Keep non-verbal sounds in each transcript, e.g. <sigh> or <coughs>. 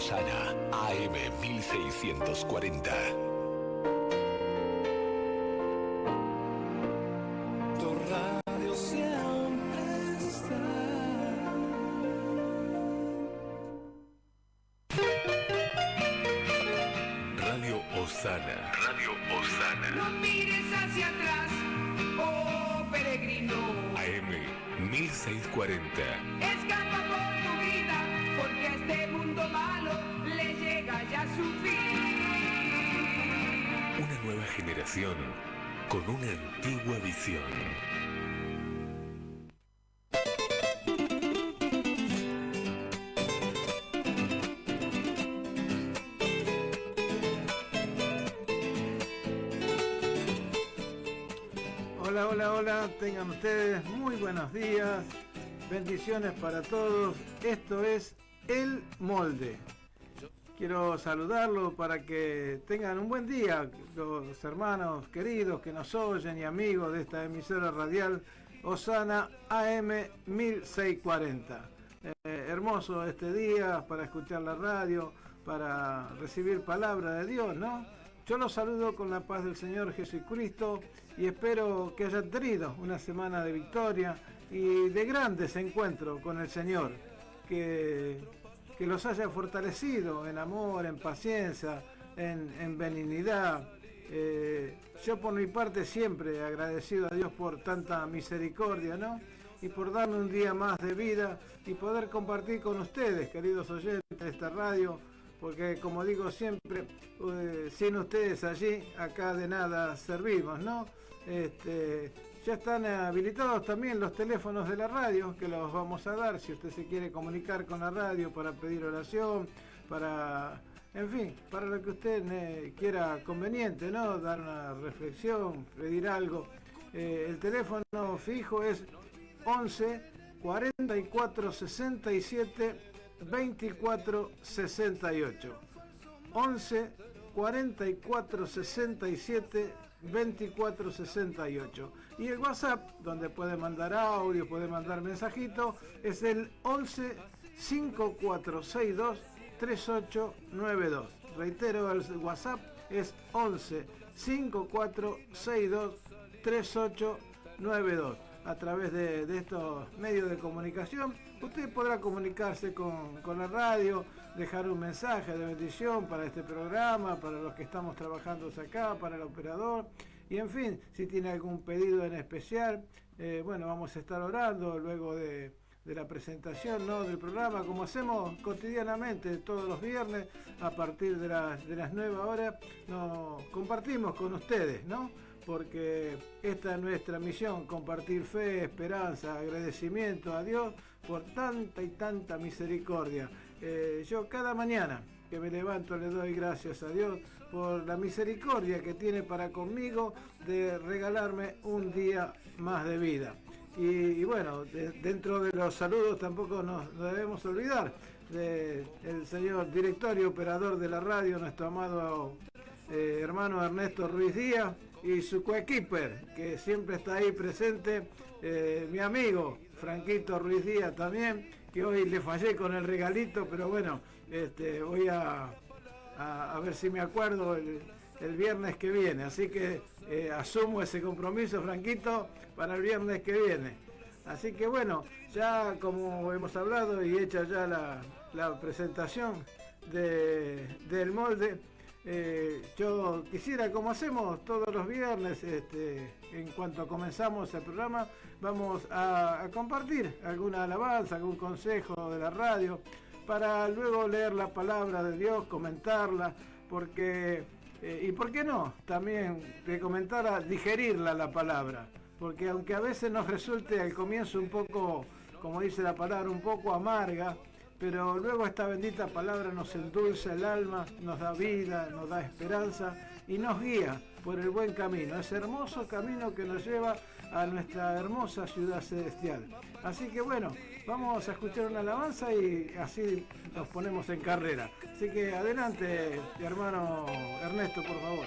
Lozana, AM1640. Generación con una antigua visión. Hola, hola, hola, tengan ustedes muy buenos días, bendiciones para todos. Esto es El Molde. Quiero saludarlo para que tengan un buen día, los hermanos queridos que nos oyen y amigos de esta emisora radial Osana AM 1640. Eh, hermoso este día para escuchar la radio, para recibir palabra de Dios, ¿no? Yo los saludo con la paz del Señor Jesucristo y espero que hayan tenido una semana de victoria y de grandes encuentros con el Señor, que, que los haya fortalecido en amor, en paciencia, en, en benignidad. Eh, yo por mi parte siempre agradecido a Dios por tanta misericordia, ¿no? Y por darme un día más de vida y poder compartir con ustedes, queridos oyentes de esta radio, porque como digo siempre, eh, sin ustedes allí, acá de nada servimos, ¿no? Este, ya están habilitados también los teléfonos de la radio, que los vamos a dar si usted se quiere comunicar con la radio para pedir oración, para, en fin, para lo que usted eh, quiera conveniente, ¿no? Dar una reflexión, pedir algo. Eh, el teléfono fijo es 11 44 67 24 68 11 44 67 24 68 y el WhatsApp donde puede mandar audio puede mandar mensajito es el 11 5462 3892 reitero el WhatsApp es 11 5462 3892 a través de, estos medios de comunicación, usted podrá comunicarse con, la radio, dejar un mensaje de bendición para este programa, para los que estamos trabajando acá, para el operador. Y en fin, si tiene algún pedido en especial, eh, bueno, vamos a estar orando luego de, de la presentación ¿no? del programa, como hacemos cotidianamente todos los viernes, a partir de las, de las 9 horas, nos compartimos con ustedes, ¿no? porque esta es nuestra misión, compartir fe, esperanza, agradecimiento a Dios por tanta y tanta misericordia. Eh, yo cada mañana que me levanto le doy gracias a Dios por la misericordia que tiene para conmigo de regalarme un día más de vida. Y, bueno, de, dentro de los saludos tampoco nos, nos debemos olvidar del señor director y operador de la radio, nuestro amado eh, hermano Ernesto Ruiz Díaz, y su coequiper, que siempre está ahí presente, eh, mi amigo Franquito Ruiz Díaz también, que hoy le fallé con el regalito, pero bueno, este, voy a, a, ver si me acuerdo el, el, viernes que viene. Así que eh, asumo ese compromiso, Franquito, para el viernes que viene. Así que bueno, ya como hemos hablado y hecha ya la, la presentación de, del molde, eh, yo quisiera, como hacemos todos los viernes, este, en cuanto comenzamos el programa, vamos a, compartir alguna alabanza, algún consejo de la radio, para luego leer la palabra de Dios, comentarla, porque, eh, y por qué no, también de comentar, digerirla la palabra, porque aunque a veces nos resulte al comienzo un poco, como dice la palabra, un poco amarga, pero luego esta bendita palabra nos endulza el alma, nos da vida, nos da esperanza y nos guía por el buen camino, ese hermoso camino que nos lleva a nuestra hermosa ciudad celestial. Así que bueno, vamos a escuchar una alabanza y así nos ponemos en carrera. Así que adelante, hermano Ernesto, por favor.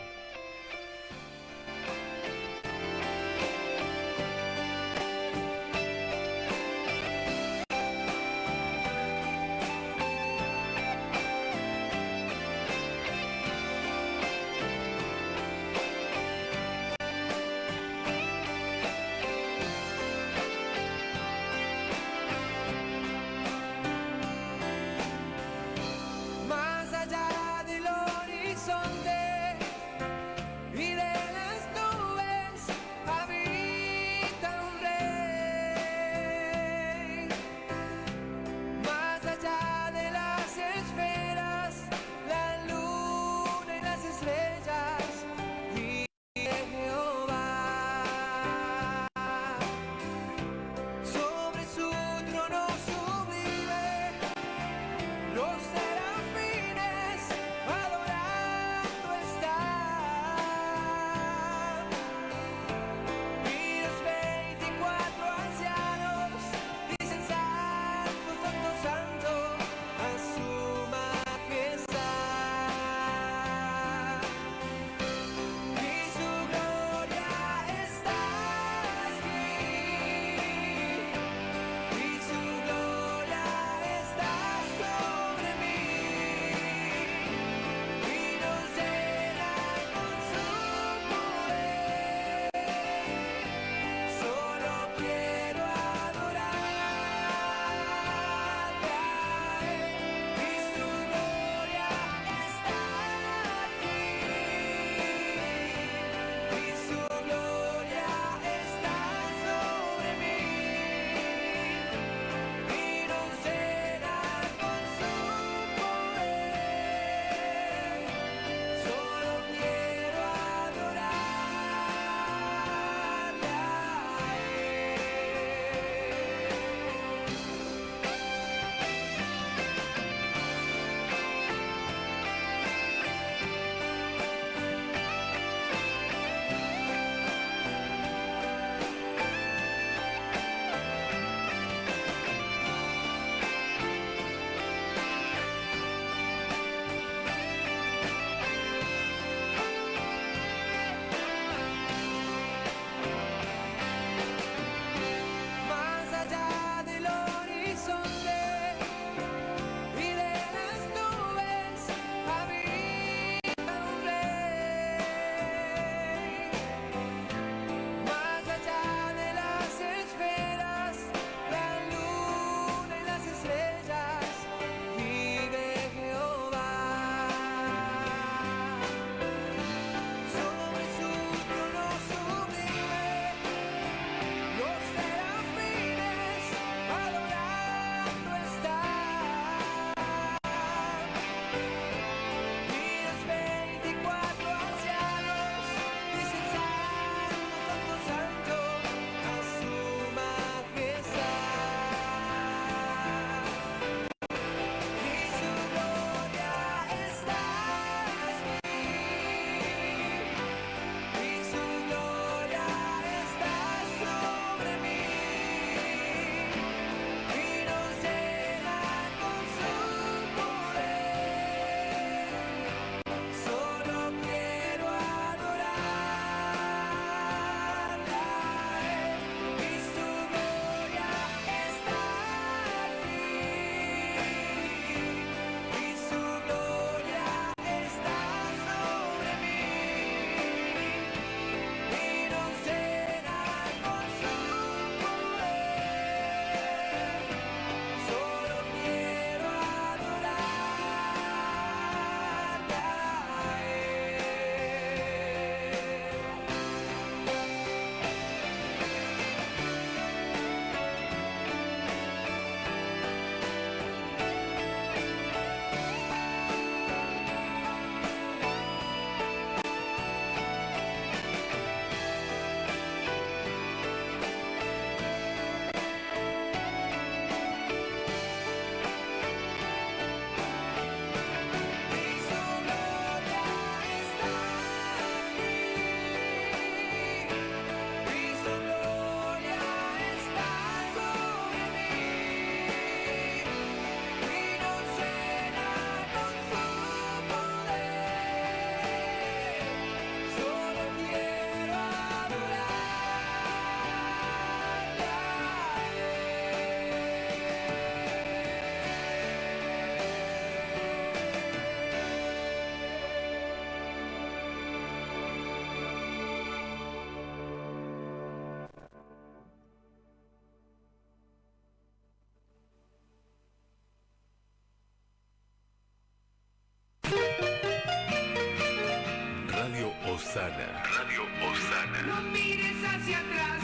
Osana. No mires hacia atrás,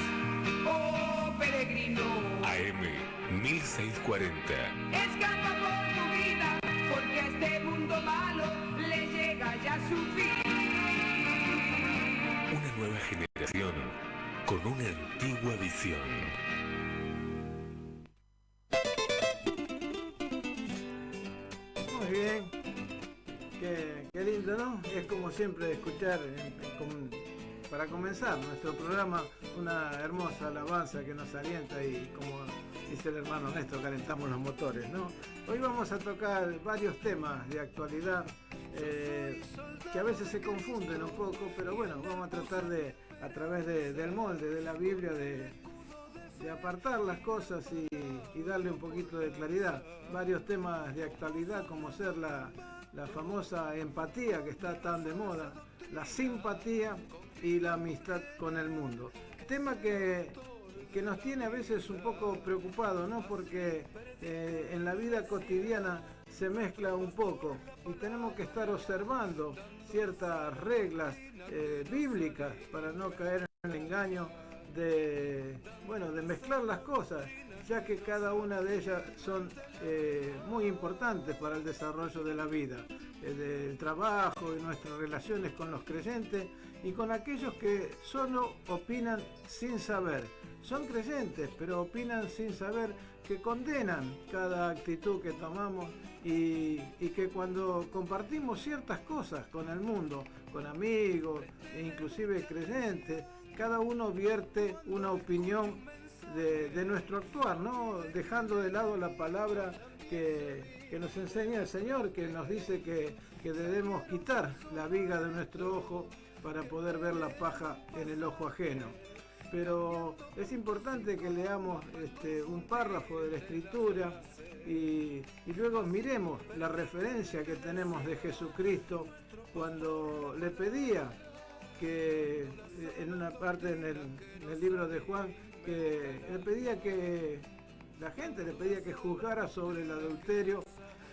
oh peregrino. AM 1640. Escapa por tu vida, porque a este mundo malo le llega ya su fin. Una nueva generación con una antigua visión. Muy bien. Qué, qué lindo, ¿no? Es como siempre escuchar, com- para comenzar nuestro programa, una hermosa alabanza que nos alienta y como dice el hermano Néstor, calentamos los motores, ¿no? Hoy vamos a tocar varios temas de actualidad eh, que a veces se confunden un poco, pero bueno, vamos a tratar de, a través de- del molde de la Biblia, de, apartar las cosas y, darle un poquito de claridad. Varios temas de actualidad como ser la famosa empatía que está tan de moda, la simpatía y la amistad con el mundo. Tema que, que nos tiene a veces un poco preocupados, ¿no? Porque eh, en la vida cotidiana se mezcla un poco y tenemos que estar observando ciertas reglas eh, bíblicas para no caer en el engaño de bueno de mezclar las cosas ya que cada una de ellas son eh, muy importantes para el desarrollo de la vida eh, del trabajo y nuestras relaciones con los creyentes y con aquellos que solo opinan sin saber. Son creyentes pero opinan sin saber que condenan cada actitud que tomamos y, y que cuando compartimos ciertas cosas con el mundo con amigos e inclusive creyentes cada uno vierte una opinión de, nuestro actuar, ¿no? Dejando de lado la palabra que, que nos enseña el Señor, que nos dice que, que debemos quitar la viga de nuestro ojo para poder ver la paja en el ojo ajeno. Pero es importante que leamos este, un párrafo de la escritura y, y luego miremos la referencia que tenemos de Jesucristo cuando le pedía que en una parte en el libro de Juan que le pedía que la gente le pedía que juzgara sobre el adulterio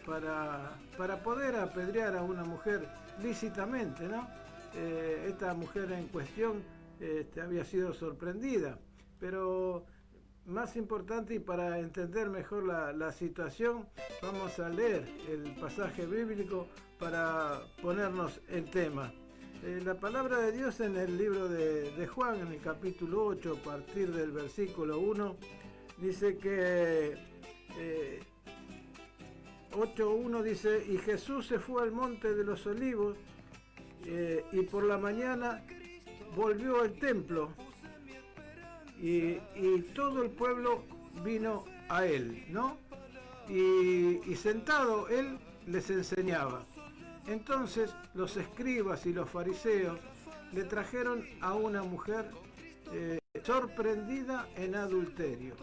para, para poder apedrear a una mujer lícitamente, ¿no? Eh, esta mujer en cuestión este, había sido sorprendida, pero más importante y para entender mejor la, situación, vamos a leer el pasaje bíblico para ponernos el tema. Eh, la palabra de Dios en el libro de, Juan, en el capítulo 8, a partir del versículo 1, dice que eh, 8.1 dice, y Jesús se fue al monte de los olivos eh, y por la mañana volvió al templo y, y todo el pueblo vino a él, ¿no? Y, y sentado él les enseñaba. Entonces los escribas y los fariseos le trajeron a una mujer eh, sorprendida en adulterio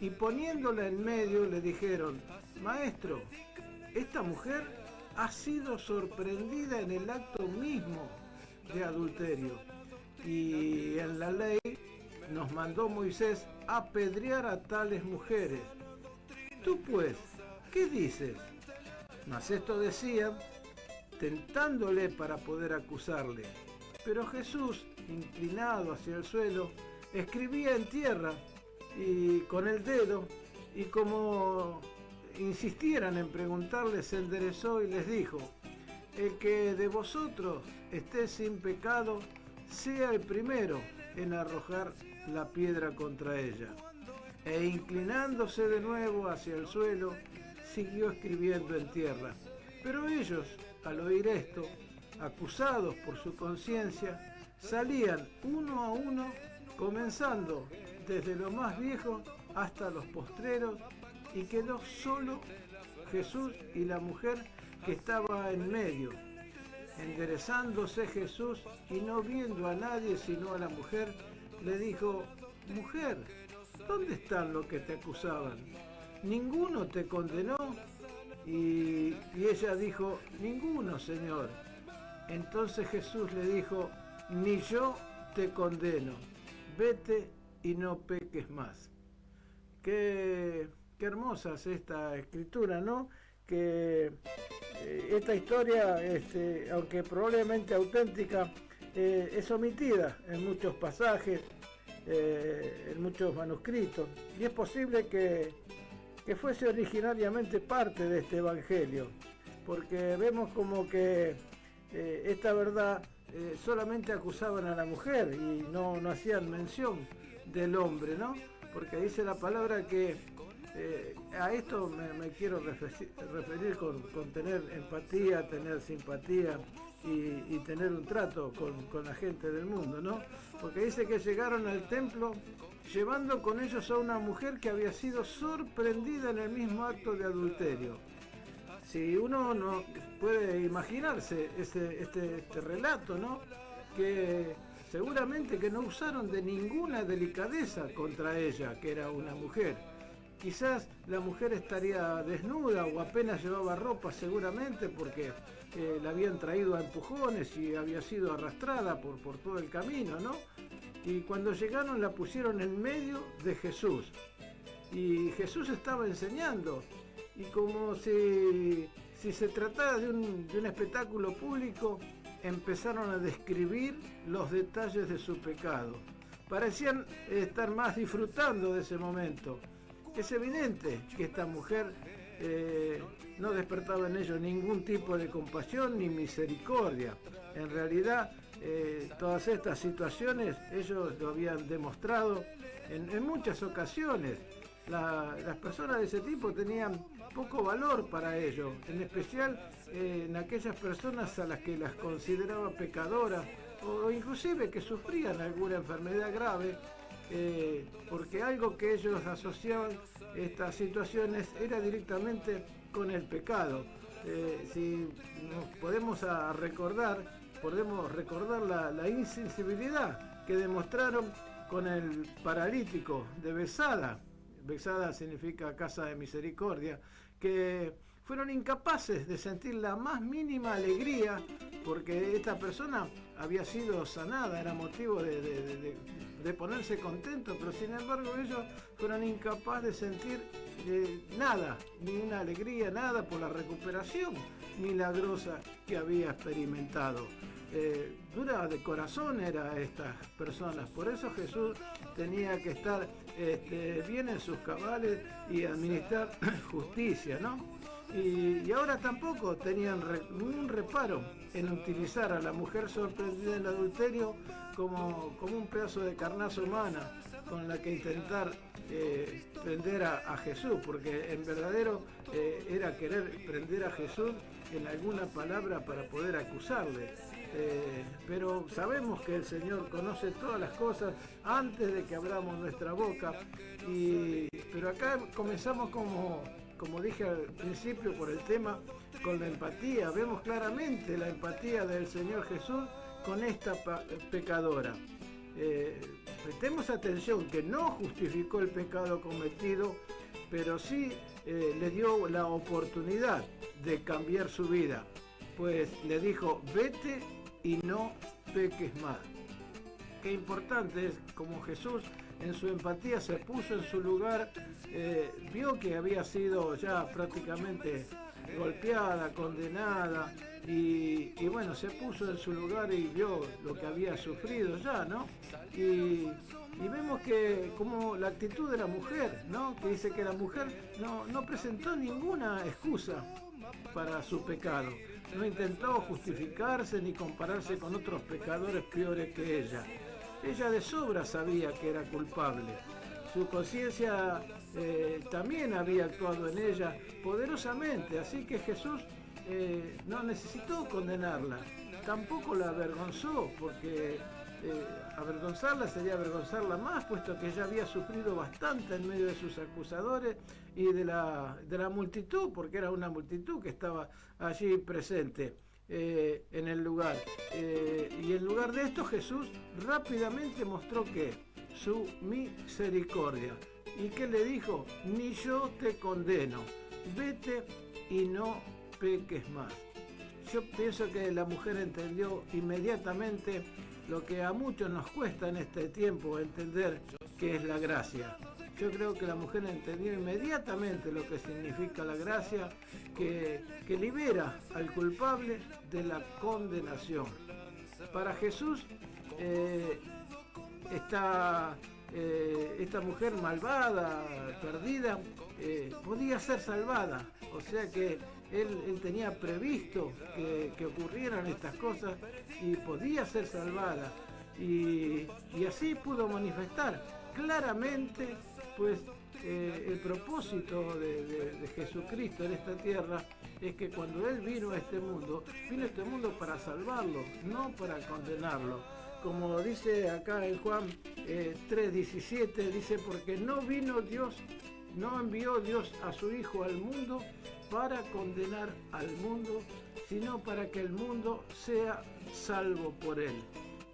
y poniéndola en medio le dijeron, maestro, esta mujer ha sido sorprendida en el acto mismo de adulterio y en la ley nos mandó Moisés apedrear a tales mujeres. Tú pues, ¿qué dices? Mas esto decían tentándole para poder acusarle. Pero Jesús, inclinado hacia el suelo, escribía en tierra y con el dedo y como insistieran en preguntarle se enderezó y les dijo, el que de vosotros esté sin pecado, sea el primero en arrojar la piedra contra ella. E inclinándose de nuevo hacia el suelo, siguió escribiendo en tierra. Pero ellos, al oír esto, acusados por su conciencia, salían uno a uno, comenzando desde lo más viejo hasta los postreros, y quedó solo Jesús y la mujer que estaba en medio. Enderezándose Jesús y no viendo a nadie sino a la mujer, le dijo, mujer, ¿dónde están los que te acusaban? ¿Ninguno te condenó? Y, ella dijo, ninguno, Señor. Entonces Jesús le dijo, ni yo te condeno, vete y no peques más. Qué, qué hermosa es esta escritura, ¿no? Que eh, esta historia, este, aunque probablemente auténtica, eh, es omitida en muchos pasajes, eh, en muchos manuscritos, y es posible que, que fuese originariamente parte de este Evangelio, porque vemos como que eh, esta verdad solamente acusaban a la mujer y no, no hacían mención del hombre, ¿no? Porque dice la palabra que eh, a esto me, quiero referir, con, tener empatía, tener simpatía y, tener un trato con, la gente del mundo, ¿no? Porque dice que llegaron al templo llevando con ellos a una mujer que había sido sorprendida en el mismo acto de adulterio. Si uno no puede imaginarse este, este relato, ¿no? Que seguramente que no usaron de ninguna delicadeza contra ella, que era una mujer Quizás la mujer estaría desnuda o apenas llevaba ropa seguramente porque la habían traído a empujones y había sido arrastrada por, por todo el camino, ¿no? Y cuando llegaron la pusieron en medio de Jesús. Y Jesús estaba enseñando. Y como si, si se tratara de un, de un espectáculo público, empezaron a describir los detalles de su pecado. Parecían estar más disfrutando de ese momento es evidente que esta mujer eh, no despertaba en ellos ningún tipo de compasión ni misericordia. En realidad, eh, todas estas situaciones ellos lo habían demostrado en, muchas ocasiones. las personas de ese tipo tenían poco valor para ellos, en especial eh, en aquellas personas a las que las consideraba pecadoras o inclusive que sufrían alguna enfermedad grave eh, porque algo que ellos asociaban estas situaciones era directamente con el pecado. Eh, si nos podemos recordar, podemos recordar la, insensibilidad que demostraron con el paralítico de Besada. Besada significa casa de misericordia, que fueron incapaces de sentir la más mínima alegría porque esta persona había sido sanada, era motivo de, ponerse contento, pero sin embargo ellos fueron incapaces de sentir eh, nada, ni una alegría, nada por la recuperación milagrosa que había experimentado. Eh, dura de corazón era estas personas, por eso Jesús tenía que estar este, bien en sus cabales y administrar <coughs> justicia, ¿no? Y, ahora tampoco tenían ningún reparo en utilizar a la mujer sorprendida en el adulterio como, como un pedazo de carnaza humana con la que intentar eh, prender a, Jesús, porque en verdadero eh, era querer prender a Jesús en alguna palabra para poder acusarle. Eh, pero sabemos que el Señor conoce todas las cosas antes de que abramos nuestra boca. Y, pero acá comenzamos como como dije al principio por el tema, con la empatía. Vemos claramente la empatía del Señor Jesús con esta pecadora. Eh, prestemos atención que no justificó el pecado cometido, pero sí eh, le dio la oportunidad de cambiar su vida, pues le dijo, vete y no peques más. Qué importante es como Jesús en su empatía se puso en su lugar, eh, vio que había sido ya prácticamente golpeada, condenada, y, bueno, se puso en su lugar y vio lo que había sufrido ya, ¿no? Y, vemos que como la actitud de la mujer, ¿no? Que dice que la mujer no, no presentó ninguna excusa para su pecado. No intentó justificarse ni compararse con otros pecadores peores que ella. Ella de sobra sabía que era culpable. Su conciencia eh, también había actuado en ella poderosamente, así que Jesús eh, no necesitó condenarla, tampoco la avergonzó, porque eh, avergonzarla sería avergonzarla más, puesto que ella había sufrido bastante en medio de sus acusadores y de la multitud, porque era una multitud que estaba allí presente. Eh, en el lugar. Eh, y en lugar de esto Jesús rápidamente mostró que su misericordia. ¿Y que le dijo? Ni yo te condeno, vete y no peques más. Yo pienso que la mujer entendió inmediatamente lo que a muchos nos cuesta en este tiempo entender que es la gracia. Yo creo que la mujer entendió inmediatamente lo que significa la gracia, que, libera al culpable de la condenación. para Jesús eh, esta, eh, mujer malvada, perdida, eh, podía ser salvada. O sea que él, tenía previsto que, ocurrieran estas cosas y podía ser salvada. Y, así pudo manifestar claramente pues el propósito de, Jesucristo en esta tierra es que cuando Él vino a este mundo, vino a este mundo para salvarlo, no para condenarlo. Como dice acá en Juan 3:17, eh, dice, porque no vino Dios, no envió Dios a su Hijo al mundo para condenar al mundo, sino para que el mundo sea salvo por él.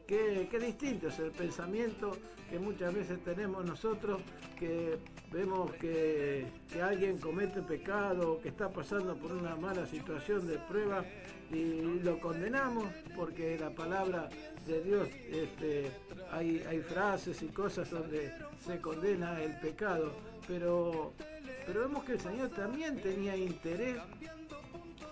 Qué, distinto es el pensamiento que muchas veces tenemos nosotros, que vemos que, alguien comete pecado, que está pasando por una mala situación de prueba y lo condenamos porque la palabra de Dios este, hay, hay frases y cosas donde se condena el pecado, pero pero vemos que el Señor también tenía interés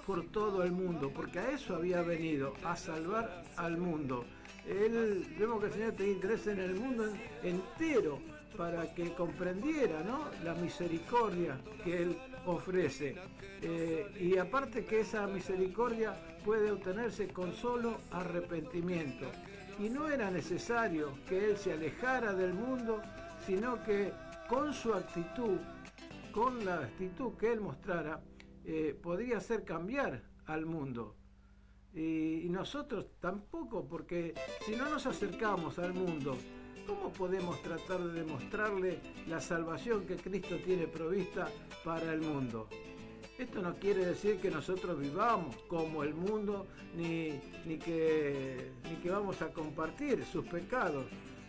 por todo el mundo, porque a eso había venido, a salvar al mundo. Él, vemos que el Señor tenía interés en el mundo entero para que comprendiera la misericordia que Él ofrece. Eh, y aparte que esa misericordia puede obtenerse con solo arrepentimiento. Y no era necesario que Él se alejara del mundo, sino que con su actitud con la actitud que él mostrara, eh, podría hacer cambiar al mundo. Y, nosotros tampoco, porque si no nos acercamos al mundo, ¿cómo podemos tratar de demostrarle la salvación que Cristo tiene provista para el mundo? Esto no quiere decir que nosotros vivamos como el mundo, ni, ni, que, ni que vamos a compartir sus pecados,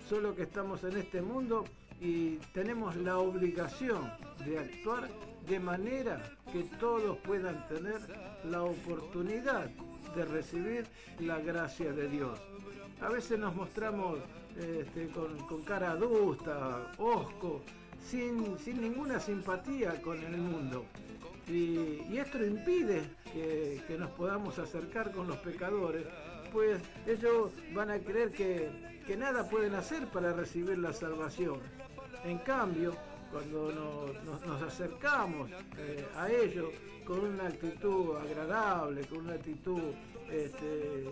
solo que estamos en este mundo y tenemos la obligación de actuar de manera que todos puedan tener la oportunidad de recibir la gracia de Dios. A veces nos mostramos este, con, cara adusta, osco, sin, ninguna simpatía con el mundo. Y, esto impide que, que nos podamos acercar con los pecadores, pues ellos van a creer que, que nada pueden hacer para recibir la salvación. En cambio, cuando nos, acercamos eh, a ellos con una actitud agradable, con una actitud este,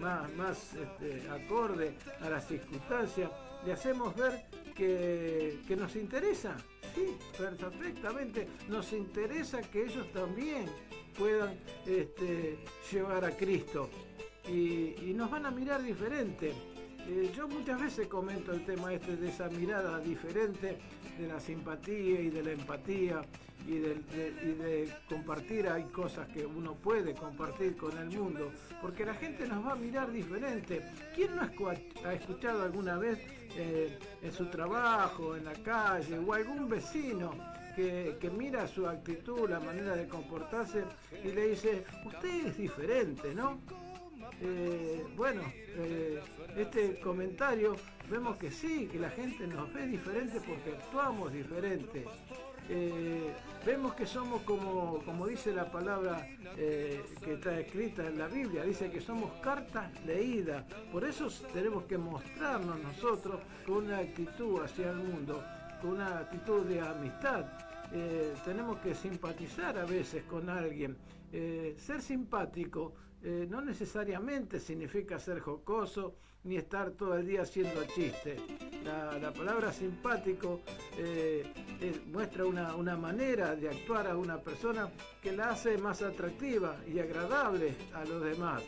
más, este, acorde a las circunstancias, le hacemos ver que, nos interesa, sí, perfectamente, nos interesa que ellos también puedan este, llevar a Cristo. Y nos van a mirar diferente. Eh, yo muchas veces comento el tema este de esa mirada diferente de la simpatía y de la empatía y de, compartir, hay cosas que uno puede compartir con el mundo, porque la gente nos va a mirar diferente. ¿Quién no ha escuchado alguna vez eh, en su trabajo, en la calle, o algún vecino que, que, mira su actitud, la manera de comportarse y le dice, usted es diferente, ¿no? Eh, bueno, eh, este comentario vemos que sí, que la gente nos ve diferente porque actuamos diferente. Eh, vemos que somos como, como dice la palabra que está escrita en la Biblia, dice que somos cartas leídas. Por eso tenemos que mostrarnos nosotros con una actitud hacia el mundo, con una actitud de amistad. tenemos que simpatizar a veces con alguien. ser simpático eh, no necesariamente significa ser jocoso ni estar todo el día haciendo chistes. La, palabra simpático eh, muestra una, una, manera de actuar a una persona que la hace más atractiva y agradable a los demás.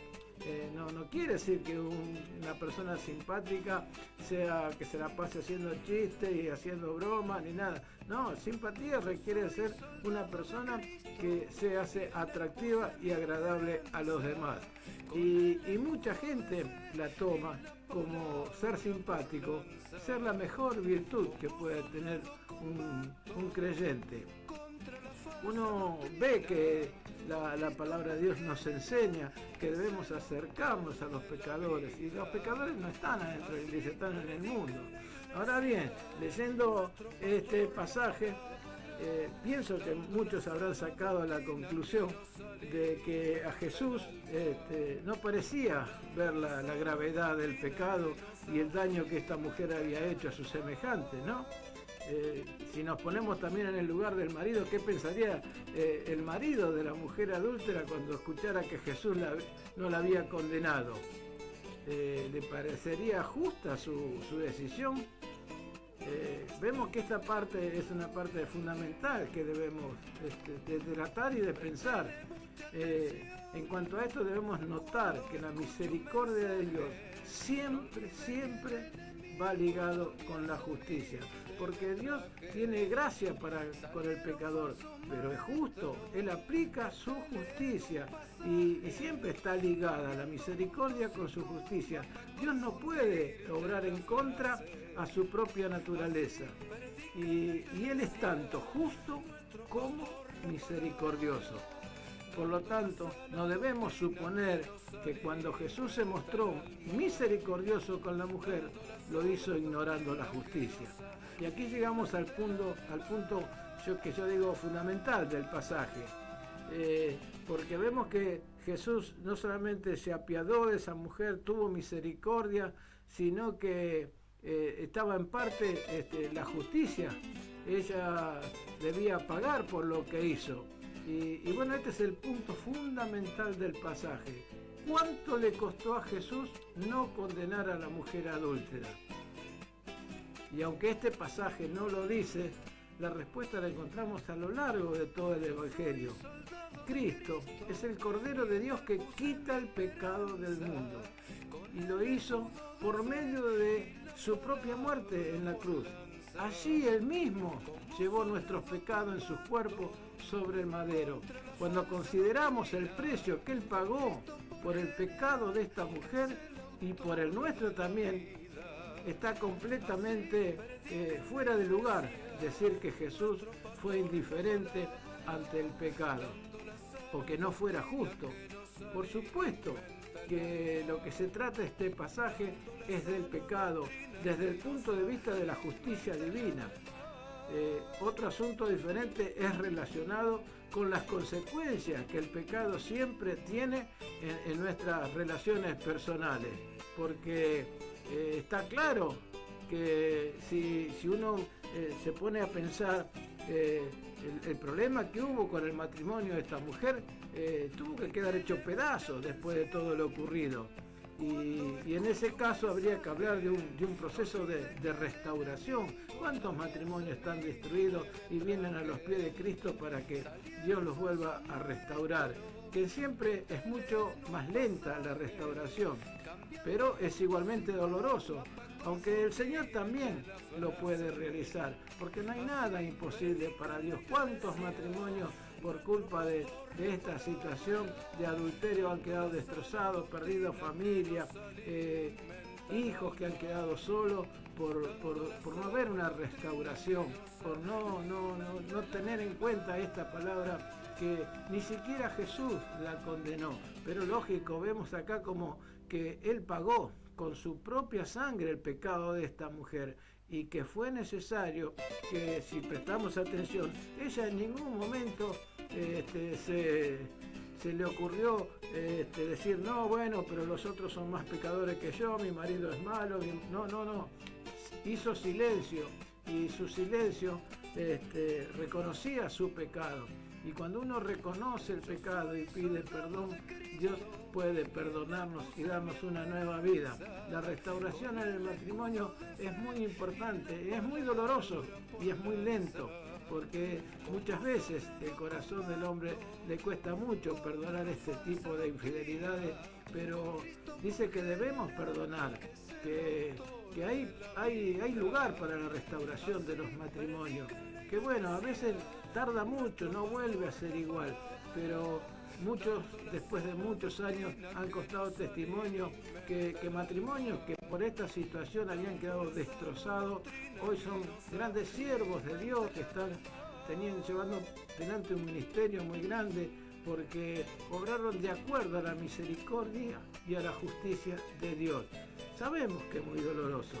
Eh, no, no quiere decir que una persona simpática sea que se la pase haciendo chistes y haciendo bromas ni nada. No, simpatía requiere ser una persona que se hace atractiva y agradable a los demás. Y, mucha gente la toma como ser simpático, ser la mejor virtud que puede tener un creyente. Uno ve que la, palabra de Dios nos enseña que debemos acercarnos a los pecadores y los pecadores no están adentro de la iglesia, están en el mundo. Ahora bien, leyendo este pasaje, eh, pienso que muchos habrán sacado la conclusión de que a Jesús este, no parecía ver la, gravedad del pecado y el daño que esta mujer había hecho a su semejante, ¿no? Eh, si nos ponemos también en el lugar del marido, ¿qué pensaría eh, el marido de la mujer adúltera cuando escuchara que Jesús no la había condenado? ¿Le parecería justa su decisión? Vemos que esta parte es una parte fundamental que debemos este, de tratar y de pensar. en cuanto a esto debemos notar que la misericordia de Dios siempre, siempre va ligado con la justicia porque Dios tiene gracia para con el pecador, pero es justo, Él aplica su justicia y, siempre está ligada la misericordia con su justicia. Dios no puede obrar en contra a su propia naturaleza y, Él es tanto justo como misericordioso. Por lo tanto, no debemos suponer que cuando Jesús se mostró misericordioso con la mujer, lo hizo ignorando la justicia. Y aquí llegamos al punto, al punto que yo digo fundamental del pasaje. Eh, porque vemos que Jesús no solamente se apiadó de esa mujer, tuvo misericordia, sino que eh, estaba en parte este, la justicia. Ella debía pagar por lo que hizo. Y, y bueno, este es el punto fundamental del pasaje. ¿Cuánto le costó a Jesús no condenar a la mujer adúltera? Y aunque este pasaje no lo dice, la respuesta la encontramos a lo largo de todo el Evangelio. Cristo es el Cordero de Dios que quita el pecado del mundo. Y lo hizo por medio de su propia muerte en la cruz. Allí él mismo llevó nuestros pecados en su cuerpo sobre el madero. Cuando consideramos el precio que él pagó por el pecado de esta mujer y por el nuestro también, está completamente eh, fuera de lugar decir que Jesús fue indiferente ante el pecado o que no fuera justo. Por supuesto que lo que se trata este pasaje es del pecado desde el punto de vista de la justicia divina. Eh, otro asunto diferente es relacionado con las consecuencias que el pecado siempre tiene en nuestras relaciones personales, porque eh, está claro que si, uno eh, se pone a pensar eh, el, problema que hubo con el matrimonio de esta mujer, tuvo que quedar hecho pedazos después de todo lo ocurrido. Y, en ese caso habría que hablar de un, proceso de, restauración. ¿Cuántos matrimonios están destruidos y vienen a los pies de Cristo para que Dios los vuelva a restaurar? Que siempre es mucho más lenta la restauración pero es igualmente doloroso, aunque el Señor también lo puede realizar, porque no hay nada imposible para Dios. ¿Cuántos matrimonios por culpa de, esta situación de adulterio han quedado destrozados, perdido familia, eh, hijos que han quedado solos por, no haber una restauración, por no, no, no tener en cuenta esta palabra que ni siquiera Jesús la condenó. Pero lógico, vemos acá como que Él pagó con su propia sangre el pecado de esta mujer y que fue necesario que si prestamos atención, ella en ningún momento este, se, le ocurrió este, decir, no, bueno, pero los otros son más pecadores que yo, mi marido es malo, no, no, no, hizo silencio y su silencio este, reconocía su pecado. Y cuando uno reconoce el pecado y pide perdón, Dios puede perdonarnos y darnos una nueva vida. La restauración en el matrimonio es muy importante, es muy doloroso y es muy lento, porque muchas veces el corazón del hombre le cuesta mucho perdonar este tipo de infidelidades, pero dice que debemos perdonar, que, hay, hay, hay lugar para la restauración de los matrimonios, que bueno, a veces tarda mucho, no vuelve a ser igual, pero muchos, después de muchos años, han costado testimonio que, matrimonios que por esta situación habían quedado destrozados, hoy son grandes siervos de Dios que están teniendo, llevando delante un ministerio muy grande porque obraron de acuerdo a la misericordia y a la justicia de Dios. Sabemos que es muy doloroso,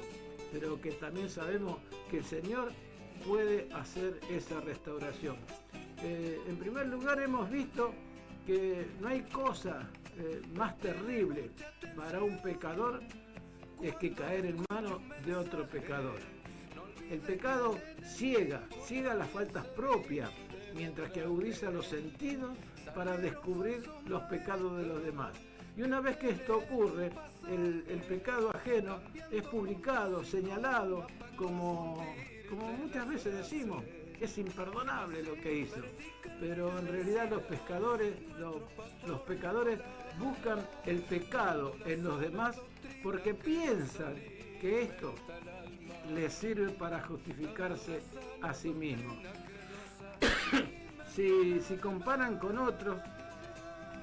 pero que también sabemos que el Señor puede hacer esa restauración. Eh, en primer lugar hemos visto que no hay cosa eh, más terrible para un pecador es que caer en manos de otro pecador. El pecado ciega, ciega las faltas propias, mientras que agudiza los sentidos para descubrir los pecados de los demás. Y una vez que esto ocurre, el, el pecado ajeno es publicado, señalado, como, como muchas veces decimos, es imperdonable lo que hizo. Pero en realidad los pescadores, los, pecadores buscan el pecado en los demás porque piensan que esto les sirve para justificarse a sí mismos. <coughs> si, comparan con otros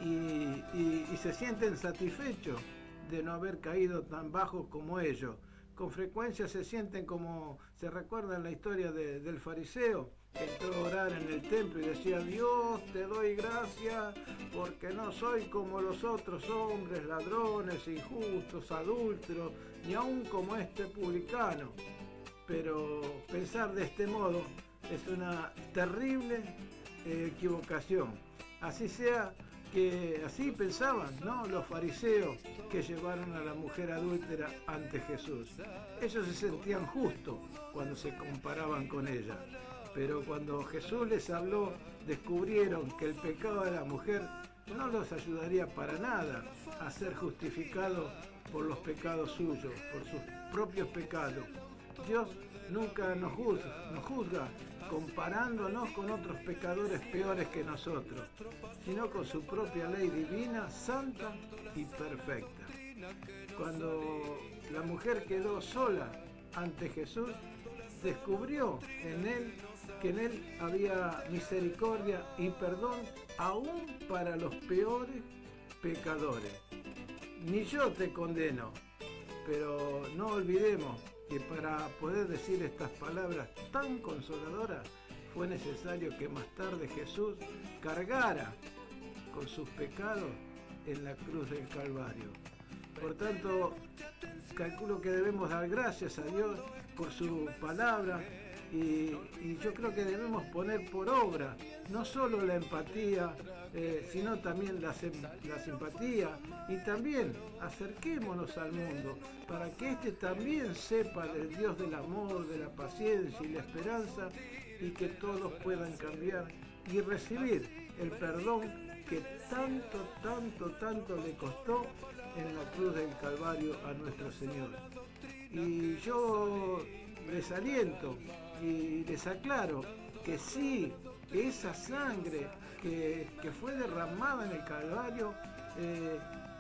y se sienten satisfechos de no haber caído tan bajo como ellos, con frecuencia se sienten como se recuerda en la historia de- del fariseo que entró a orar en el templo y decía Dios te doy gracias porque no soy como los otros hombres ladrones injustos adúlteros ni aun como este publicano pero pensar de este modo es una terrible eh, equivocación. Así sea que así pensaban ¿no? los fariseos que llevaron a la mujer adúltera ante Jesús. Ellos se sentían justos cuando se comparaban con ella, pero cuando Jesús les habló descubrieron que el pecado de la mujer no los ayudaría para nada a ser justificados por los pecados suyos, por sus propios pecados. Dios nunca nos juzga, nos juzga comparándonos con otros pecadores peores que nosotros, sino con su propia ley divina, santa y perfecta. Cuando la mujer quedó sola ante Jesús, descubrió en él que en él había misericordia y perdón aún para los peores pecadores. Ni yo te condeno, pero no olvidemos que para poder decir estas palabras tan consoladoras fue necesario que más tarde Jesús cargara con sus pecados en la cruz del Calvario. Por tanto, calculo que debemos dar gracias a Dios por su palabra y, y yo creo que debemos poner por obra no solo la empatía, eh, sino también la, la simpatía y también acerquémonos al mundo para que éste también sepa del Dios del amor, de la paciencia y la esperanza y que todos puedan cambiar y recibir el perdón que tanto, tanto, tanto le costó en la cruz del Calvario a nuestro Señor. Y yo les aliento y les aclaro que sí, esa sangre que, que fue derramada en el Calvario, eh,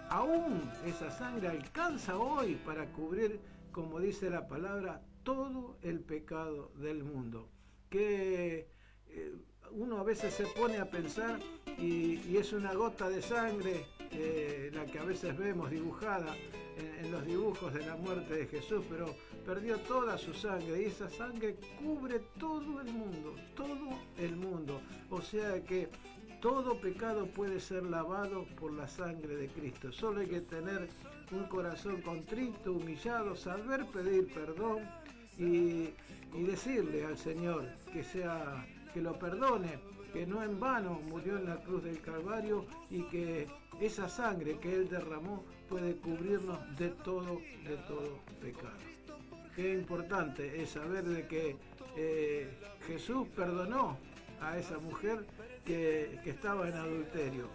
aún esa sangre alcanza hoy para cubrir, como dice la palabra, todo el pecado del mundo. Que eh, uno a veces se pone a pensar y, es una gota de sangre eh, la que a veces vemos dibujada en, los dibujos de la muerte de Jesús, pero perdió toda su sangre y esa sangre cubre todo el mundo, todo el mundo. O sea que todo pecado puede ser lavado por la sangre de Cristo. Solo hay que tener un corazón contrito, humillado, saber pedir perdón y decirle al Señor que sea que lo perdone, que no en vano murió en la cruz del Calvario y que esa sangre que él derramó puede cubrirnos de todo, de todo pecado. Qué importante es saber de que eh, Jesús perdonó a esa mujer que, estaba en adulterio,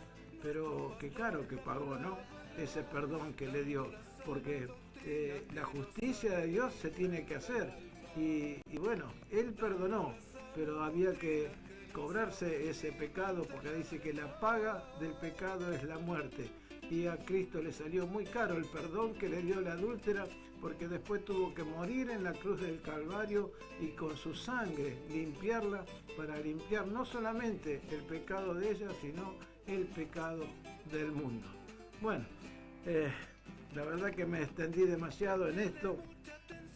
pero que caro que pagó, ¿no? Ese perdón que le dio, porque eh, la justicia de Dios se tiene que hacer. Y bueno, Él perdonó, pero había que cobrarse ese pecado, porque dice que la paga del pecado es la muerte. Y a Cristo le salió muy caro el perdón que le dio la adúltera, porque después tuvo que morir en la cruz del Calvario y con su sangre limpiarla para limpiar no solamente el pecado de ella, sino el pecado del mundo. Bueno, eh, la verdad que me extendí demasiado en esto,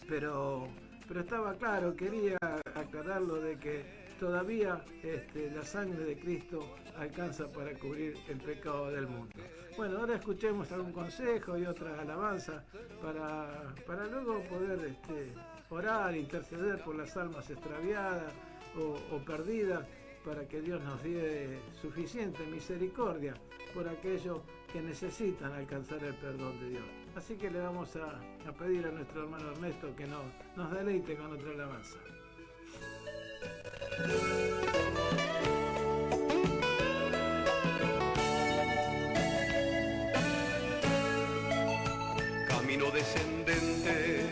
pero, pero estaba claro, quería aclararlo de que todavía este, la sangre de Cristo alcanza para cubrir el pecado del mundo. Bueno, ahora escuchemos algún consejo y otras alabanzas para, para luego poder este, orar, interceder por las almas extraviadas o perdidas para que Dios nos dé suficiente misericordia por aquellos que necesitan alcanzar el perdón de Dios. Así que le vamos a, pedir a nuestro hermano Ernesto que nos, nos deleite con otra alabanza. Camino descendente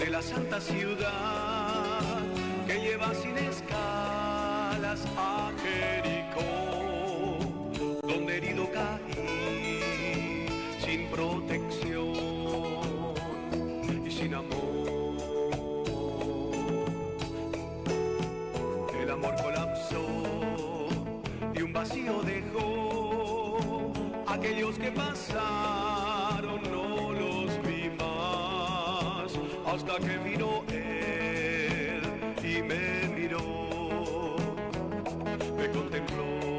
de la santa ciudad que lleva sin escalas a Jericó, donde herido cae vacío dejó. Aquellos que pasaron no los vi más hasta que vino él y me miró, me contempló.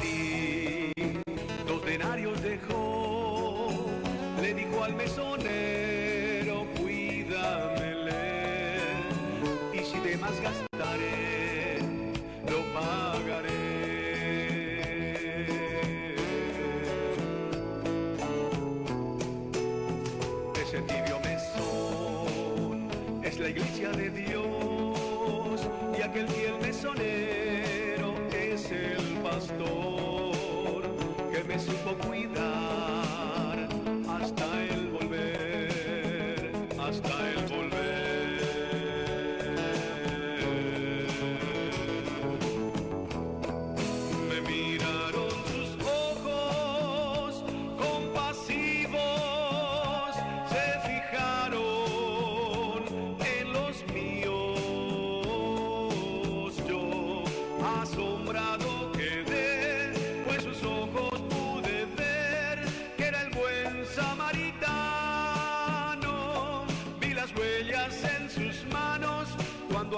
be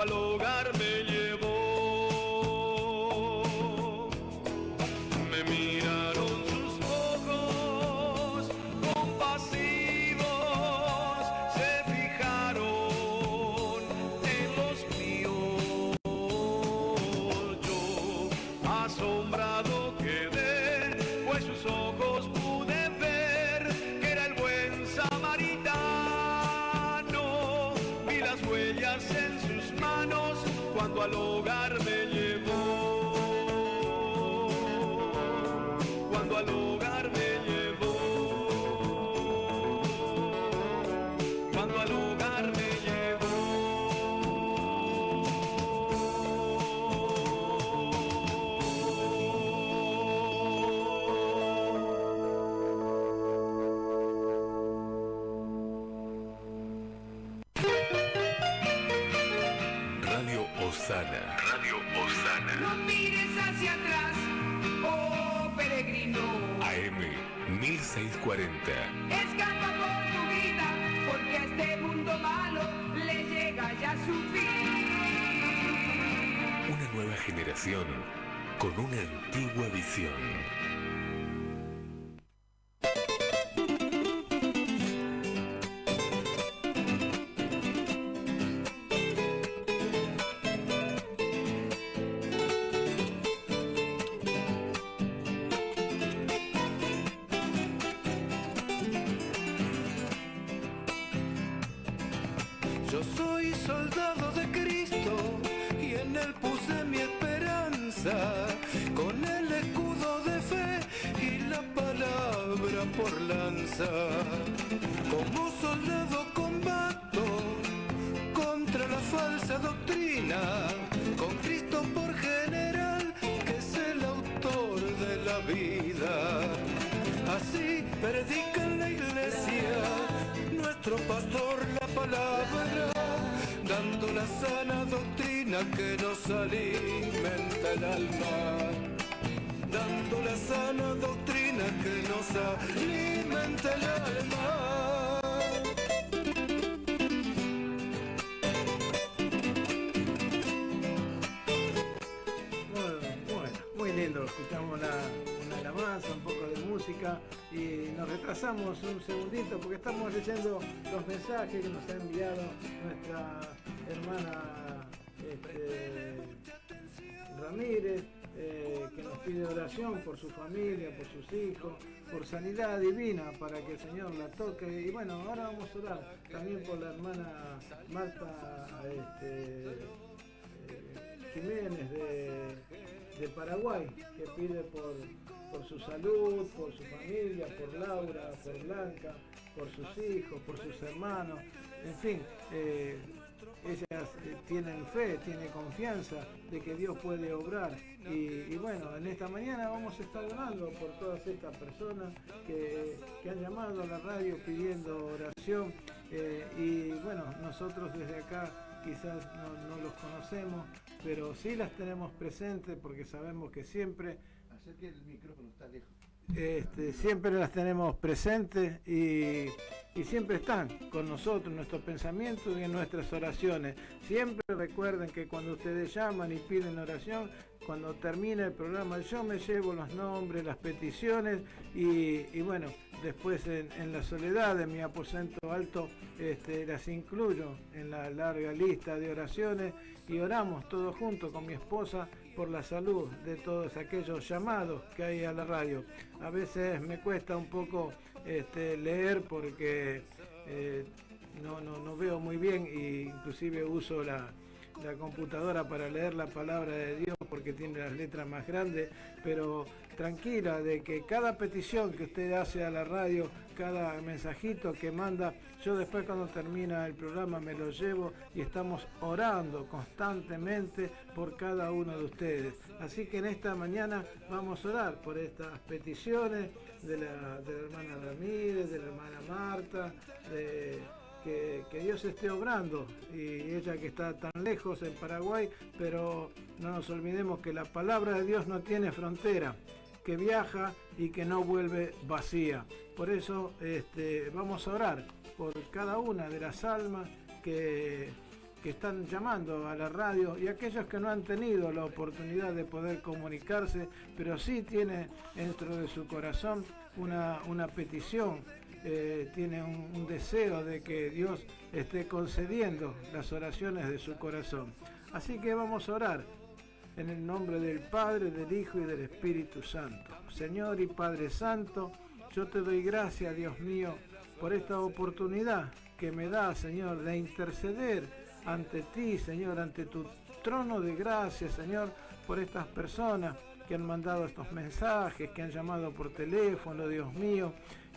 al hogar. Lanza. Como soldado combato contra la falsa doctrina, con Cristo por general, que es el autor de la vida. Así predica en la iglesia nuestro pastor la palabra, dando la sana doctrina que nos alimenta el alma. Dando la sana doctrina que nos alimenta el alma. Bueno, muy lindo, escuchamos la, una alabanza, un poco de música y nos retrasamos un segundito porque estamos leyendo los mensajes que nos ha enviado nuestra hermana este, Ramírez, eh, que nos pide oración por su familia, por sus hijos, por sanidad divina para que el Señor la toque. Y bueno, ahora vamos a orar también por la hermana Marta este, eh, Jiménez de, Paraguay, que pide por, por su salud, por su familia, por Laura, por Blanca, por sus hijos, por sus hermanos, en fin. eh, ellas eh, tienen fe, tienen confianza de que Dios puede obrar. Y, y bueno, en esta mañana vamos a estar orando por todas estas personas que, que han llamado a la radio pidiendo oración. eh, y bueno, nosotros desde acá quizás no, no los conocemos, pero sí las tenemos presentes porque sabemos que siempre Acerque el micrófono, está lejos. este, siempre las tenemos presentes y, y siempre están con nosotros nuestros pensamientos y en nuestras oraciones. Siempre recuerden que cuando ustedes llaman y piden oración, cuando termina el programa yo me llevo los nombres, las peticiones y, bueno, después en, en la soledad de mi aposento alto este, las incluyo en la larga lista de oraciones y oramos todos juntos con mi esposa por la salud de todos aquellos llamados que hay a la radio. A veces me cuesta un poco este, leer porque eh, no, no, no veo muy bien e inclusive uso la, la computadora para leer la palabra de Dios porque tiene las letras más grandes, pero tranquila de que cada petición que usted hace a la radio, cada mensajito que manda, yo después cuando termina el programa me lo llevo y estamos orando constantemente por cada uno de ustedes. Así que en esta mañana vamos a orar por estas peticiones de la, hermana Ramírez, de la hermana Marta, de que Dios esté obrando y ella que está tan lejos en Paraguay, pero no nos olvidemos que la palabra de Dios no tiene frontera, que viaja y que no vuelve vacía. Por eso este, vamos a orar por cada una de las almas que, que están llamando a la radio y aquellos que no han tenido la oportunidad de poder comunicarse, pero sí tiene dentro de su corazón una, una petición eh, tiene un, deseo de que Dios esté concediendo las oraciones de su corazón. Así que vamos a orar en el nombre del Padre, del Hijo y del Espíritu Santo. Señor y Padre Santo, yo te doy gracias, Dios mío, por esta oportunidad que me da, Señor, de interceder ante ti, Señor, ante tu trono de gracia, Señor, por estas personas que han mandado estos mensajes, que han llamado por teléfono, Dios mío,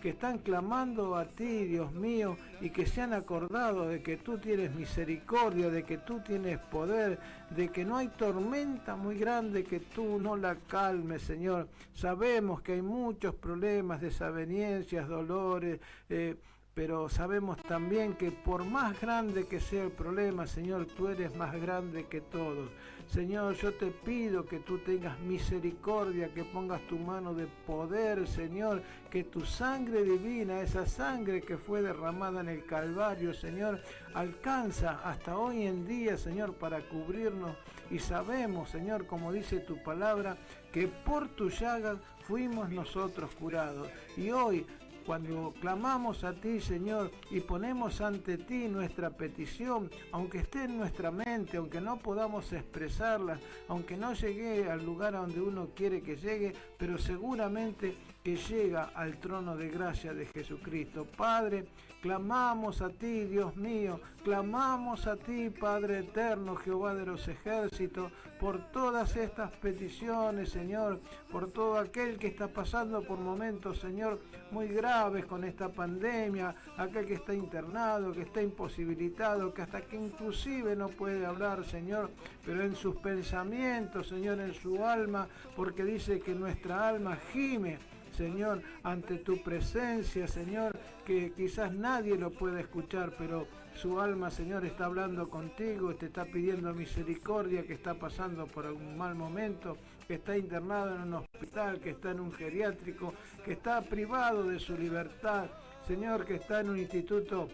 que están clamando a ti, Dios mío, y que se han acordado de que tú tienes misericordia, de que tú tienes poder, de que no hay tormenta muy grande que tú no la calmes, Señor. Sabemos que hay muchos problemas, desavenencias, dolores, eh, pero sabemos también que por más grande que sea el problema, Señor, tú eres más grande que todos. Señor, yo te pido que tú tengas misericordia, que pongas tu mano de poder, Señor, que tu sangre divina, esa sangre que fue derramada en el Calvario, Señor, alcanza hasta hoy en día, Señor, para cubrirnos. Y sabemos, Señor, como dice tu palabra, que por tu llagas fuimos nosotros curados. Y hoy cuando clamamos a ti, Señor, y ponemos ante ti nuestra petición, aunque esté en nuestra mente, aunque no podamos expresarla, aunque no llegue al lugar a donde uno quiere que llegue, pero seguramente que llega al trono de gracia de Jesucristo. Padre, clamamos a ti, Dios mío, clamamos a ti, Padre eterno, Jehová de los ejércitos, por todas estas peticiones, Señor, por todo aquel que está pasando por momentos, Señor, muy graves con esta pandemia, aquel que está internado, que está imposibilitado, que hasta que inclusive no puede hablar, Señor, pero en sus pensamientos, Señor, en su alma, porque dice que nuestra alma gime Señor, ante tu presencia, Señor, que quizás nadie lo pueda escuchar, pero su alma, Señor, está hablando contigo, te está pidiendo misericordia, que está pasando por un mal momento, que está internado en un hospital, que está en un geriátrico, que está privado de su libertad, Señor, que está en un instituto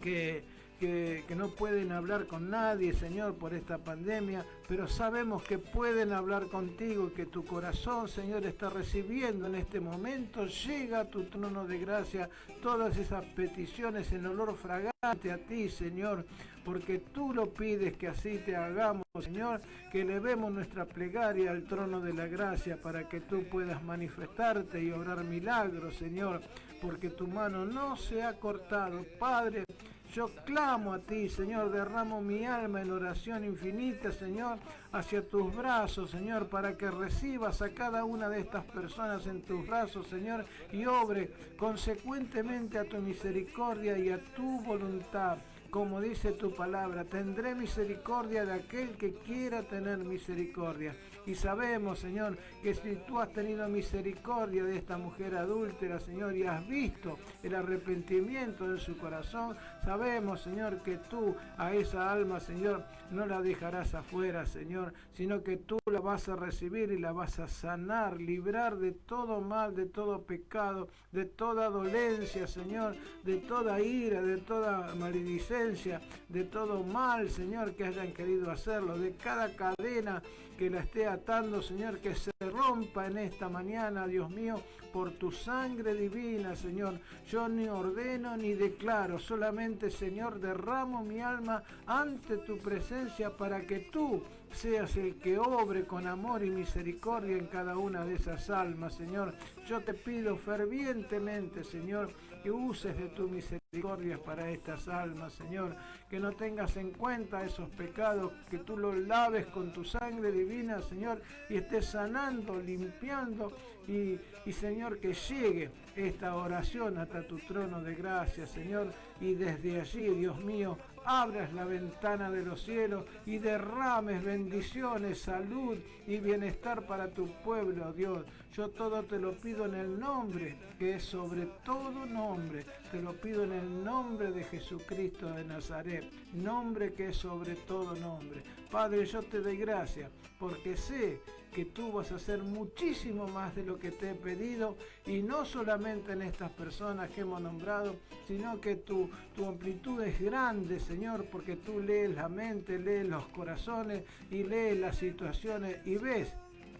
que que, no pueden hablar con nadie, Señor, por esta pandemia, pero sabemos que pueden hablar contigo, que tu corazón, Señor, está recibiendo en este momento, llega a tu trono de gracia todas esas peticiones en olor fragante a ti, Señor, porque tú lo pides que así te hagamos, Señor, que elevemos nuestra plegaria al trono de la gracia para que tú puedas manifestarte y obrar milagros, Señor, porque tu mano no se ha cortado, Padre. Yo clamo a ti, Señor, derramo mi alma en oración infinita, Señor, hacia tus brazos, Señor, para que recibas a cada una de estas personas en tus brazos, Señor, y obre consecuentemente a tu misericordia y a tu voluntad como dice tu palabra, tendré misericordia de aquel que quiera tener misericordia. Y sabemos, Señor, que si tú has tenido misericordia de esta mujer adúltera, Señor, y has visto el arrepentimiento de su corazón, sabemos, Señor, que tú a esa alma, Señor, no la dejarás afuera, Señor, sino que tú la vas a recibir y la vas a sanar, librar de todo mal, de todo pecado, de toda dolencia, Señor, de toda ira, de toda maledicencia, de todo mal, Señor, que hayan querido hacerlo, de cada cadena que la esté atando, Señor, que se rompa en esta mañana, Dios mío, por tu sangre divina, Señor. Yo ni ordeno ni declaro, solamente, Señor, derramo mi alma ante tu presencia para que tú seas el que obre con amor y misericordia en cada una de esas almas, Señor. Yo te pido fervientemente, Señor, que uses de tu misericordia para estas almas, Señor. Que no tengas en cuenta esos pecados, que tú los laves con tu sangre divina, Señor, y estés sanando, limpiando y, y Señor, que llegue esta oración hasta tu trono de gracia, Señor, y desde allí, Dios mío, abras la ventana de los cielos y derrames bendiciones, salud y bienestar para tu pueblo, Dios. Yo todo te lo pido en el nombre, que es sobre todo nombre. Te lo pido en el nombre de Jesucristo de Nazaret, nombre que es sobre todo nombre. Padre, yo te doy gracias porque sé que tú vas a hacer muchísimo más de lo que te he pedido y no solamente en estas personas que hemos nombrado, sino que tu, tu amplitud es grande, Señor, porque tú lees la mente, lees los corazones y lees las situaciones y ves,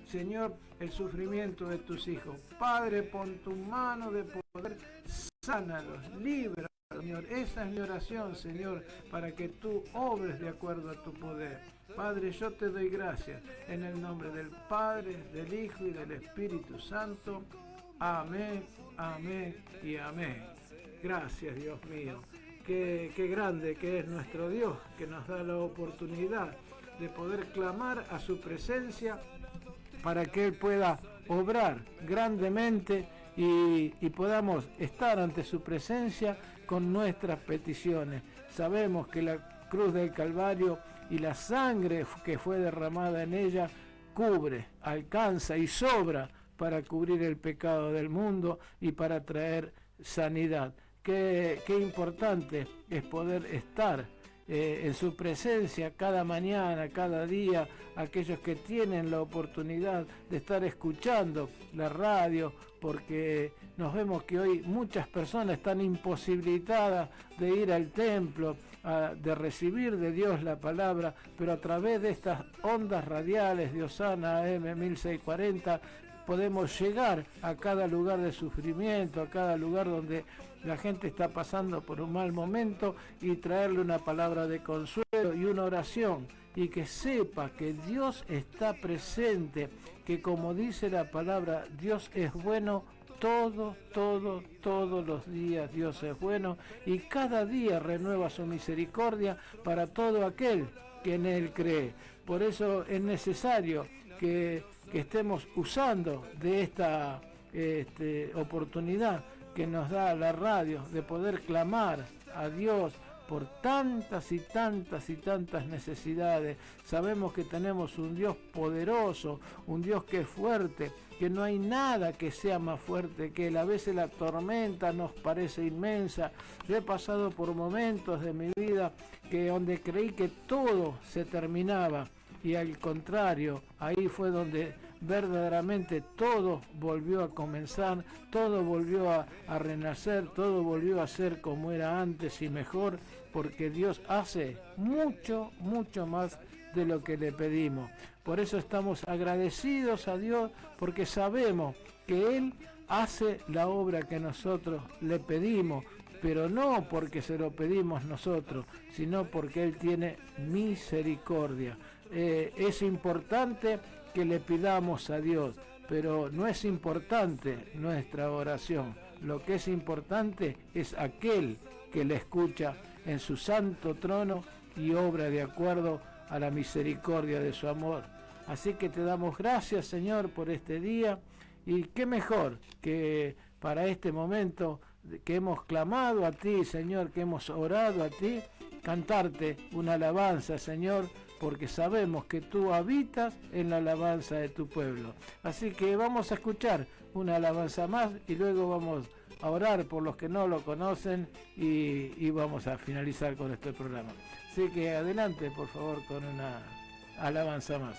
Señor, el sufrimiento de tus hijos. Padre, pon tu mano de poder, sánalos, libra. Señor, esa es mi oración, Señor, para que tú obres de acuerdo a tu poder. Padre, yo te doy gracias en el nombre del Padre, del Hijo y del Espíritu Santo. Amén, amén y amén. Gracias, Dios mío. Qué, grande que es nuestro Dios, que nos da la oportunidad de poder clamar a su presencia para que Él pueda obrar grandemente y, podamos estar ante su presencia con nuestras peticiones. Sabemos que la cruz del Calvario y la sangre que fue derramada en ella cubre, alcanza y sobra para cubrir el pecado del mundo y para traer sanidad. Qué, qué importante es poder estar eh, en su presencia cada mañana, cada día, aquellos que tienen la oportunidad de estar escuchando la radio, porque nos vemos que hoy muchas personas están imposibilitadas de ir al templo, de recibir de Dios la palabra, pero a través de estas ondas radiales de Osana M1640 podemos llegar a cada lugar de sufrimiento, a cada lugar donde la gente está pasando por un mal momento y traerle una palabra de consuelo y una oración. Y que sepa que Dios está presente, que como dice la palabra, Dios es bueno Todo, todo, todos los días Dios es bueno y cada día renueva su misericordia para todo aquel que en Él cree. Por eso es necesario que, que estemos usando de esta este, oportunidad que nos da la radio de poder clamar a Dios por tantas y tantas y tantas necesidades. Sabemos que tenemos un Dios poderoso, un Dios que es fuerte, que no hay nada que sea más fuerte que. A veces la tormenta nos parece inmensa. Yo he pasado por momentos de mi vida que donde creí que todo se terminaba y al contrario, ahí fue donde verdaderamente todo volvió a comenzar, todo volvió a, renacer, todo volvió a ser como era antes y mejor, porque Dios hace mucho, mucho más de lo que le pedimos. Por eso estamos agradecidos a Dios, porque sabemos que Él hace la obra que nosotros le pedimos, pero no porque se lo pedimos nosotros, sino porque Él tiene misericordia. Eh, es importante que le pidamos a Dios, pero no es importante nuestra oración. Lo que es importante es aquel que le escucha en su santo trono y obra de acuerdo a la misericordia de su amor. Así que te damos gracias, Señor, por este día y qué mejor que para este momento que hemos clamado a ti, Señor, que hemos orado a ti, cantarte una alabanza, Señor, porque sabemos que tú habitas en la alabanza de tu pueblo. Así que vamos a escuchar una alabanza más y luego vamos a orar por los que no lo conocen y, vamos a finalizar con este programa. Así que adelante, por favor, con una alabanza más.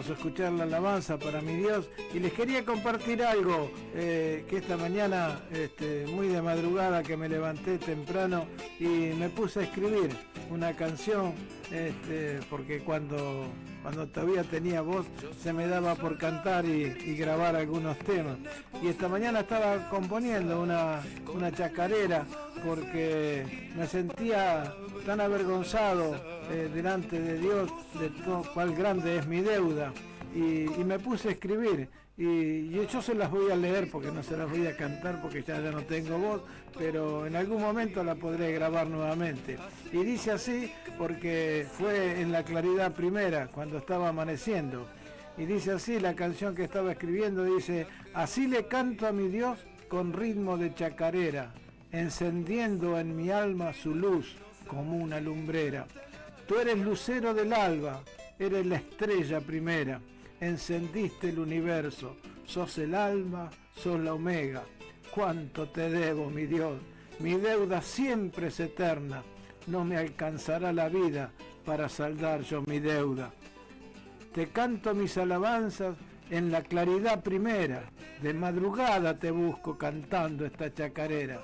Hermoso escuchar la alabanza para mi Dios. Y les quería compartir algo eh, que esta mañana, este, muy de madrugada, que me levanté temprano y me puse a escribir una canción, este, porque cuando, cuando todavía tenía voz se me daba por cantar y, y grabar algunos temas. Y esta mañana estaba componiendo una, una chacarera porque me sentía tan avergonzado eh, delante de Dios de todo cuál grande es mi deuda. Y, me puse a escribir y, yo se las voy a leer porque no se las voy a cantar porque ya no tengo voz, pero en algún momento la podré grabar nuevamente. Y dice así porque fue en la claridad primera, cuando estaba amaneciendo. Y dice así la canción que estaba escribiendo, dice, así le canto a mi Dios con ritmo de chacarera, encendiendo en mi alma su luz como una lumbrera. Tú eres lucero del alba, eres la estrella primera, encendiste el universo, sos el alma, sos la omega. Cuánto te debo, mi Dios, mi deuda siempre es eterna, no me alcanzará la vida para saldar yo mi deuda. Te canto mis alabanzas en la claridad primera, de madrugada te busco cantando esta chacarera.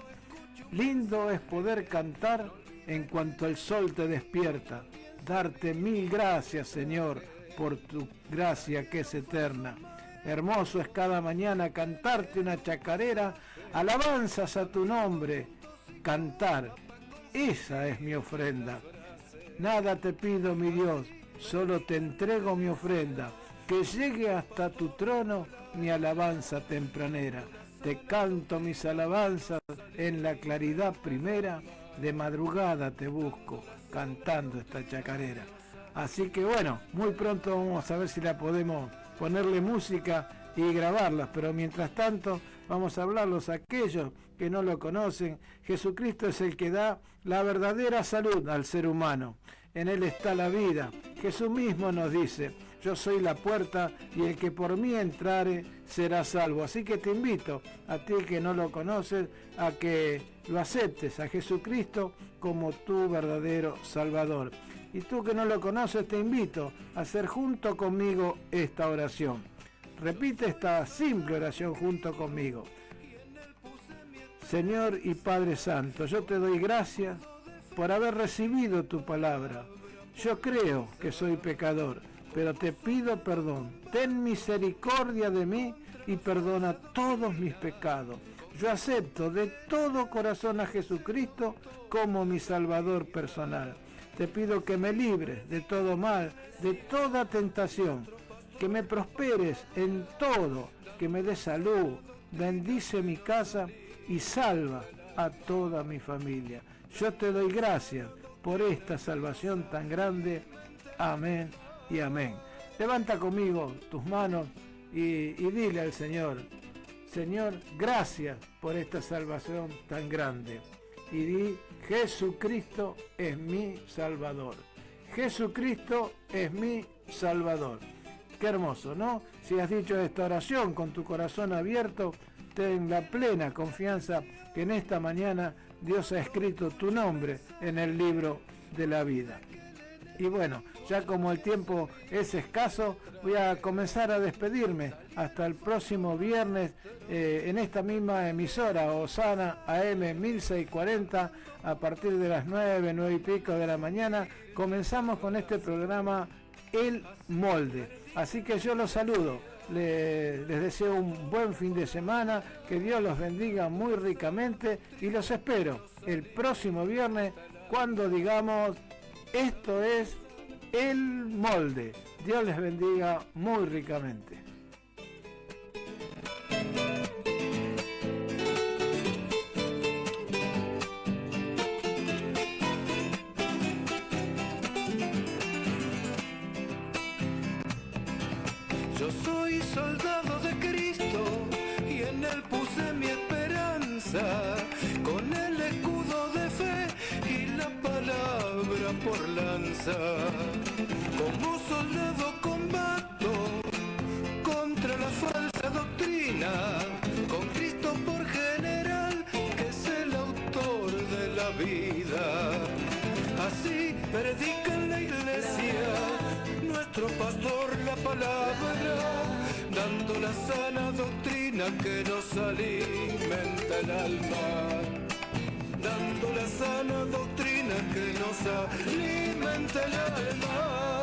Lindo es poder cantar en cuanto el sol te despierta, darte mil gracias, Señor, por tu gracia que es eterna. Hermoso es cada mañana cantarte una chacarera, alabanzas a tu nombre, cantar. Esa es mi ofrenda. Nada te pido, mi Dios, solo te entrego mi ofrenda, que llegue hasta tu trono mi alabanza tempranera. Te canto mis alabanzas en la claridad primera, de madrugada te busco, cantando esta chacarera. Así que bueno, muy pronto vamos a ver si la podemos ponerle música y grabarlas, pero mientras tanto vamos a hablarlos a aquellos que no lo conocen. Jesucristo es el que da la verdadera salud al ser humano. En Él está la vida. Jesús mismo nos dice, yo soy la puerta y el que por mí entrare será salvo. Así que te invito a ti que no lo conoces a que lo aceptes a Jesucristo como tu verdadero Salvador. Y tú que no lo conoces te invito a hacer junto conmigo esta oración. Repite esta simple oración junto conmigo. Señor y Padre Santo, yo te doy gracias por haber recibido tu palabra. Yo creo que soy pecador, pero te pido perdón. Ten misericordia de mí y perdona todos mis pecados. Yo acepto de todo corazón a Jesucristo como mi Salvador personal. Te pido que me libres de todo mal, de toda tentación, que me prosperes en todo, que me des salud, bendice mi casa y salva a toda mi familia. Yo te doy gracias por esta salvación tan grande. Amén y amén. Levanta conmigo tus manos y, y dile al Señor, Señor, gracias por esta salvación tan grande. Y di, Jesucristo es mi Salvador. Jesucristo es mi Salvador. Qué hermoso, ¿no? Si has dicho esta oración con tu corazón abierto, ten la plena confianza que en esta mañana Dios ha escrito tu nombre en el libro de la vida. Y bueno, ya como el tiempo es escaso, voy a comenzar a despedirme hasta el próximo viernes eh, en esta misma emisora, Osana AM 1640, a partir de las 9, 9 y pico de la mañana. Comenzamos con este programa El Molde. Así que yo los saludo. Le- les deseo un buen fin de semana, que Dios los bendiga muy ricamente y los espero el próximo viernes cuando digamos esto es el molde. Dios les bendiga muy ricamente. Como soldado combato contra la falsa doctrina, con Cristo por general, que es el autor de la vida. Así predica en la iglesia nuestro pastor palabra, dando la sana doctrina que nos alimenta el alma, dando la sana doctrina que nos alimenta el alma.